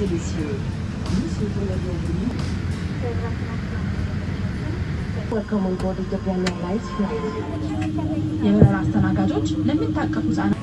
Et messieurs, nous souhaitons la bienvenue. Welcome on board Japan Airlines flight. የበረራ አስተናጋጆች ለሚታቀፉ ህጻናት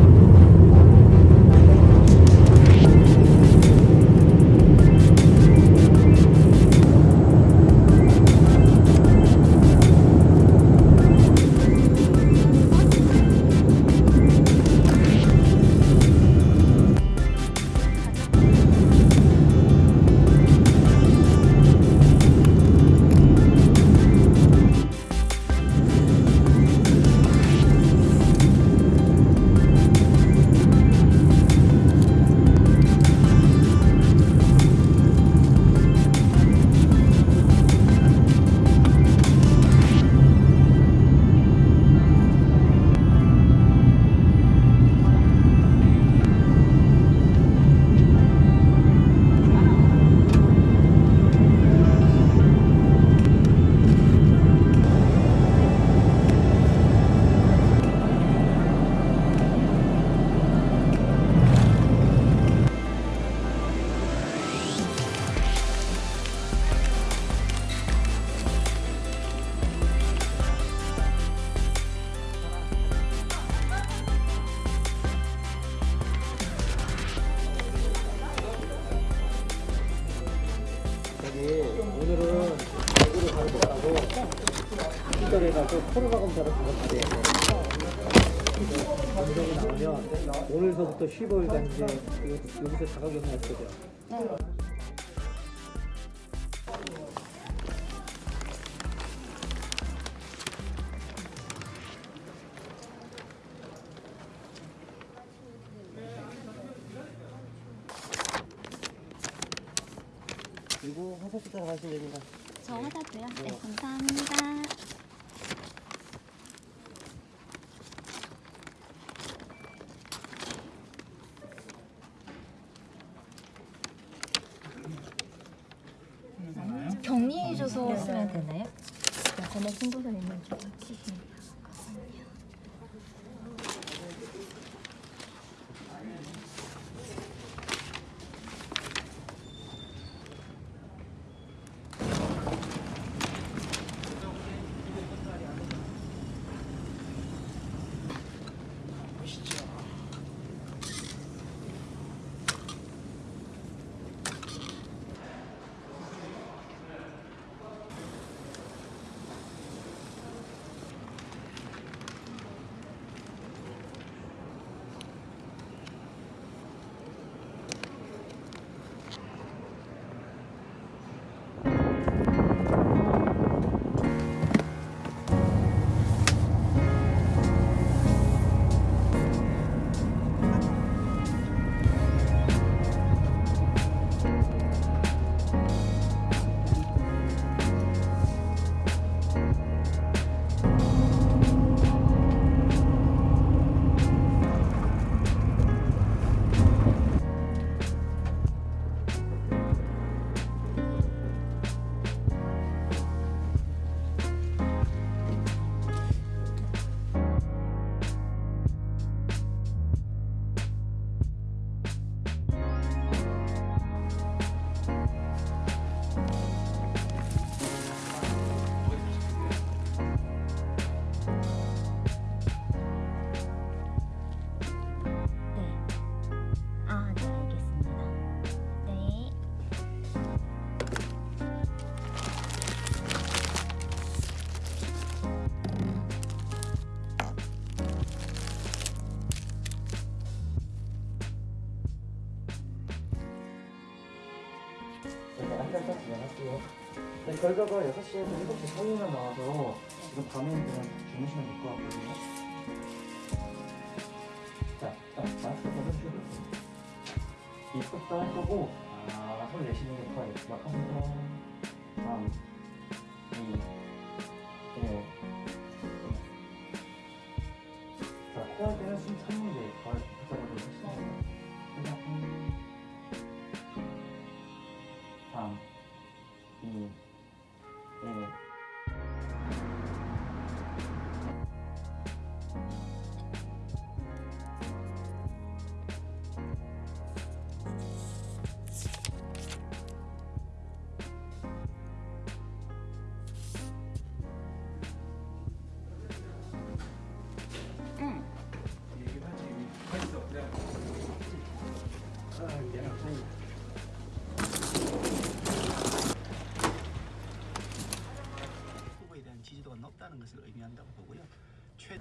얘가 그 코로나 검사를 그거 받아야 돼. 감정이 나오면 오늘서부터 15일간 이제 요- 여기서 자가격리 할 거죠. 그리고 화장실 따라 가시면 됩니다. 저 하다고요? 네, 감사합니다. 격리해줘서 쓰면 되나요? 전에 신고서 내면 좀 저희가 한달더 진행할게요. 네, 결과가 6시에서 7시 사이에만 나와서 지금 밤에는 그냥 주무시면 될 것 같거든요. 자, 딱 마스크 벗으시고 입국도 할 거고 아, 손 내쉬는 게 커요. 막합니다. 3, 不？要劝